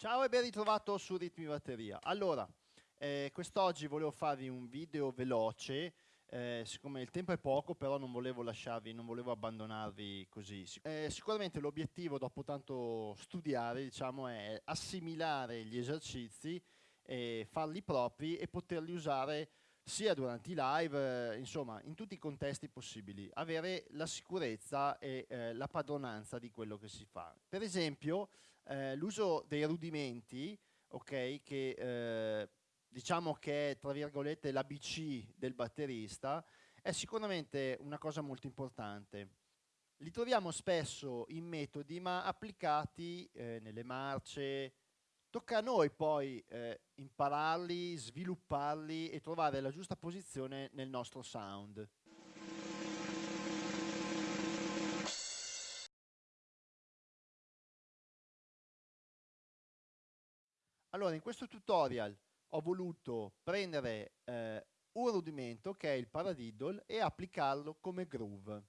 Ciao e ben ritrovato su Ritmi Batteria. Allora, eh, quest'oggi volevo farvi un video veloce, eh, siccome il tempo è poco, però non volevo lasciarvi, non volevo abbandonarvi così. Eh, sicuramente l'obiettivo, dopo tanto studiare, diciamo, è assimilare gli esercizi, farli propri e poterli usare sia durante i live, eh, insomma, in tutti i contesti possibili, avere la sicurezza e eh, la padronanza di quello che si fa. Per esempio, eh, l'uso dei rudimenti, ok, che eh, diciamo che è tra virgolette l'ABC del batterista, è sicuramente una cosa molto importante. Li troviamo spesso in metodi ma applicati eh, nelle marce, tocca a noi poi eh, impararli, svilupparli e trovare la giusta posizione nel nostro sound. Allora, in questo tutorial ho voluto prendere eh, un rudimento che è il paradiddle e applicarlo come groove.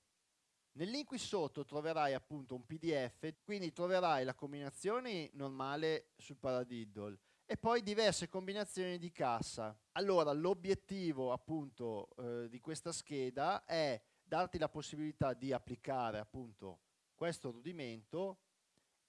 Nel link qui sotto troverai appunto un pdf, quindi troverai la combinazione normale sul paradiddle e poi diverse combinazioni di cassa. Allora l'obiettivo appunto eh, di questa scheda è darti la possibilità di applicare appunto questo rudimento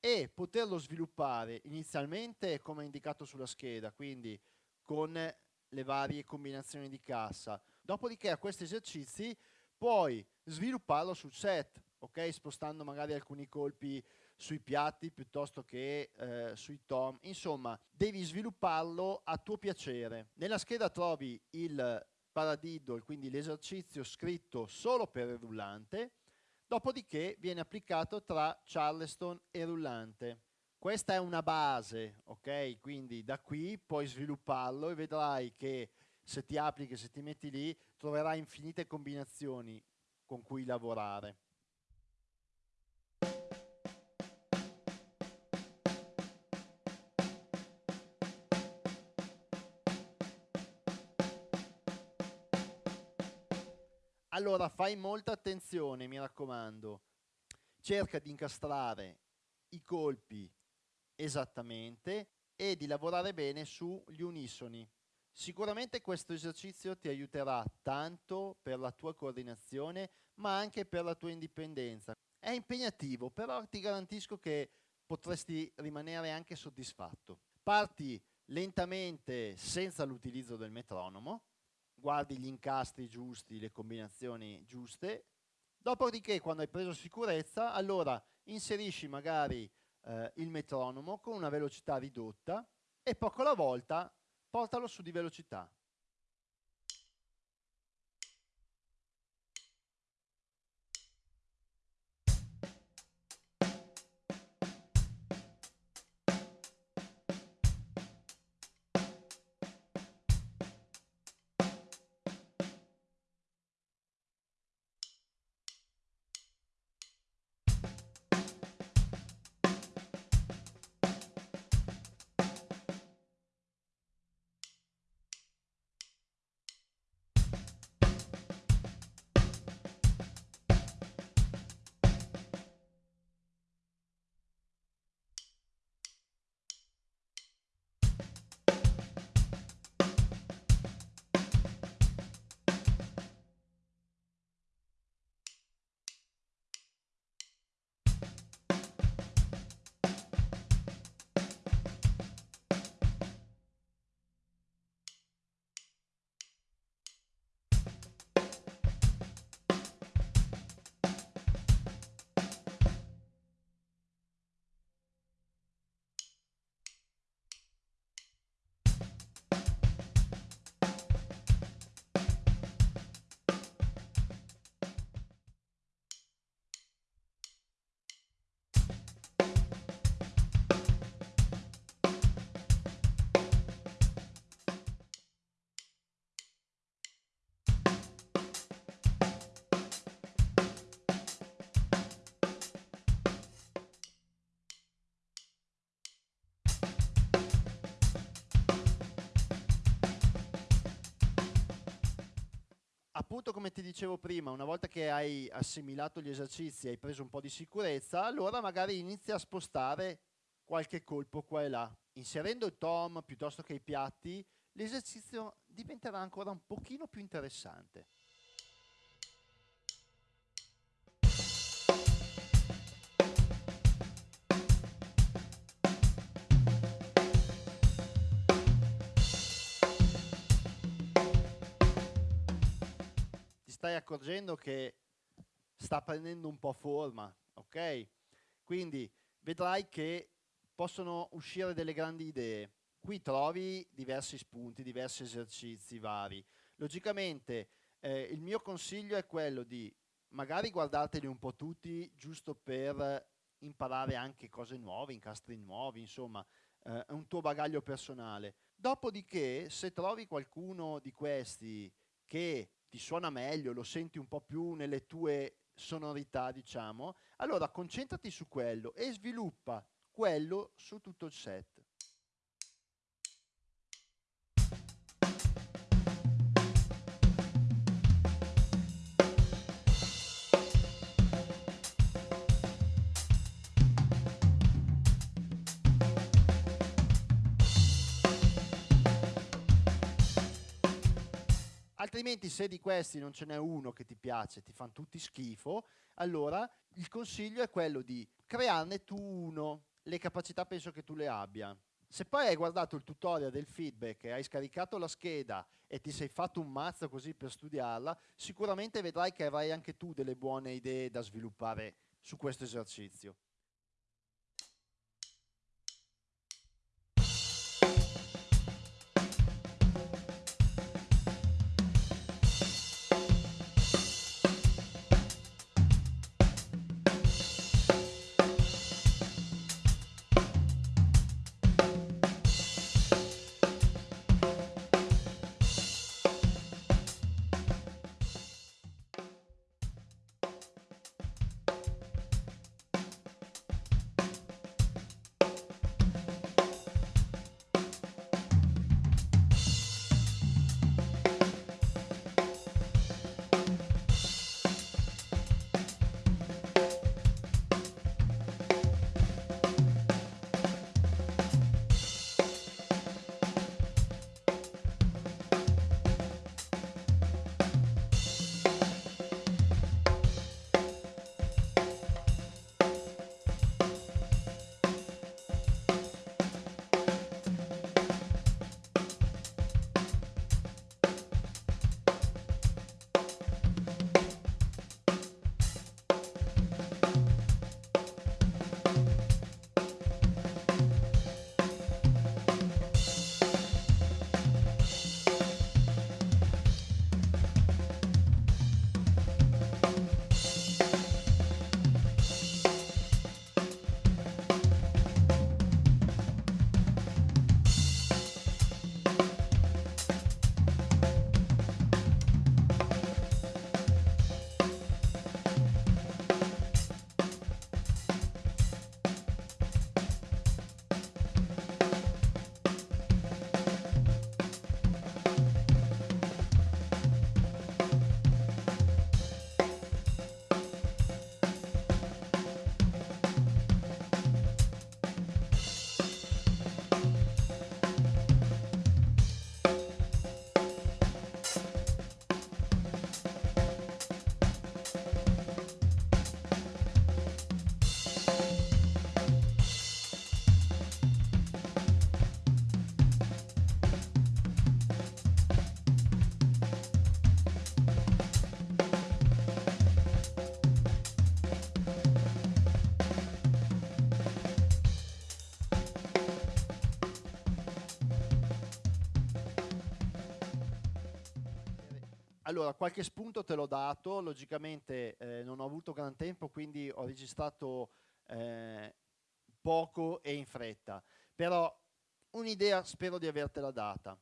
e poterlo sviluppare inizialmente come indicato sulla scheda, quindi con le varie combinazioni di cassa. Dopodiché a questi esercizi puoi svilupparlo sul set, ok? Spostando magari alcuni colpi sui piatti piuttosto che eh, sui tom. Insomma, devi svilupparlo a tuo piacere. Nella scheda trovi il paradiddle, quindi l'esercizio scritto solo per il rullante, dopodiché viene applicato tra Charleston e rullante. Questa è una base, ok? Quindi da qui puoi svilupparlo e vedrai che se ti applichi, se ti metti lì, troverai infinite combinazioni con cui lavorare. Allora fai molta attenzione, mi raccomando. Cerca di incastrare i colpi esattamente e di lavorare bene sugli unisoni. Sicuramente questo esercizio ti aiuterà tanto per la tua coordinazione, ma anche per la tua indipendenza. È impegnativo, però ti garantisco che potresti rimanere anche soddisfatto. Parti lentamente senza l'utilizzo del metronomo, guardi gli incastri giusti, le combinazioni giuste, dopodiché quando hai preso sicurezza, allora inserisci magari eh, il metronomo con una velocità ridotta e poco alla volta portalo su di velocità. Appunto come ti dicevo prima, una volta che hai assimilato gli esercizi, hai preso un po' di sicurezza, allora magari inizia a spostare qualche colpo qua e là. Inserendo il tom piuttosto che i piatti, l'esercizio diventerà ancora un pochino più interessante. Stai accorgendo che sta prendendo un po' forma, ok? Quindi vedrai che possono uscire delle grandi idee. Qui trovi diversi spunti, diversi esercizi vari. Logicamente eh, il mio consiglio è quello di magari guardarteli un po' tutti giusto per imparare anche cose nuove, incastri nuovi, insomma, eh, un tuo bagaglio personale. Dopodiché, se trovi qualcuno di questi che ti suona meglio, lo senti un po' più nelle tue sonorità, diciamo, allora concentrati su quello e sviluppa quello su tutto il set. Altrimenti se di questi non ce n'è uno che ti piace, ti fanno tutti schifo, allora il consiglio è quello di crearne tu uno. Le capacità penso che tu le abbia. Se poi hai guardato il tutorial del feedback hai scaricato la scheda e ti sei fatto un mazzo così per studiarla, sicuramente vedrai che avrai anche tu delle buone idee da sviluppare su questo esercizio. Allora, qualche spunto te l'ho dato, logicamente eh, non ho avuto gran tempo, quindi ho registrato eh, poco e in fretta, però un'idea spero di avertela data.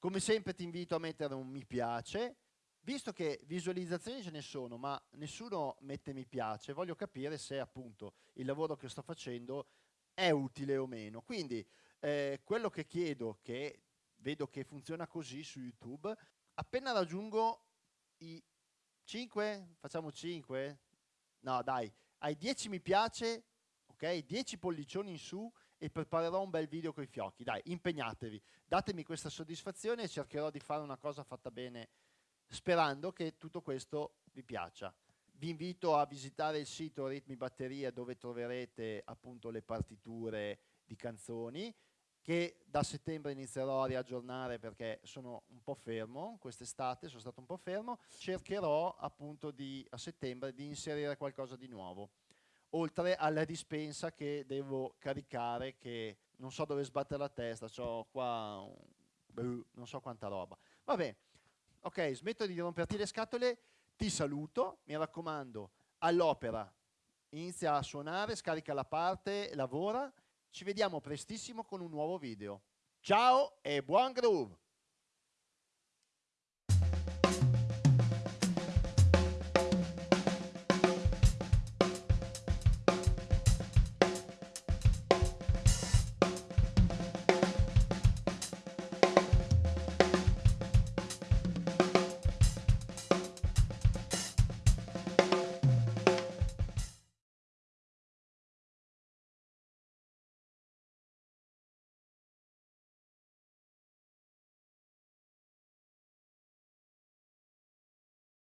Come sempre ti invito a mettere un mi piace, visto che visualizzazioni ce ne sono, ma nessuno mette mi piace, voglio capire se appunto il lavoro che sto facendo è utile o meno. Quindi eh, quello che chiedo, che vedo che funziona così su YouTube, appena raggiungo i 5, facciamo 5, no dai, hai 10 mi piace, ok, 10 pollicioni in su e preparerò un bel video con i fiocchi. Dai, impegnatevi, datemi questa soddisfazione e cercherò di fare una cosa fatta bene sperando che tutto questo vi piaccia. Vi invito a visitare il sito Ritmi Batteria dove troverete appunto le partiture di canzoni che da settembre inizierò a riaggiornare perché sono un po' fermo quest'estate, sono stato un po' fermo, cercherò appunto di, a settembre di inserire qualcosa di nuovo, oltre alla dispensa che devo caricare che non so dove sbattere la testa, ho qua un, non so quanta roba. Vabbè, ok, smetto di romperti le scatole, ti saluto, mi raccomando, all'opera, inizia a suonare, scarica la parte, lavora, ci vediamo prestissimo con un nuovo video. Ciao e buon groove!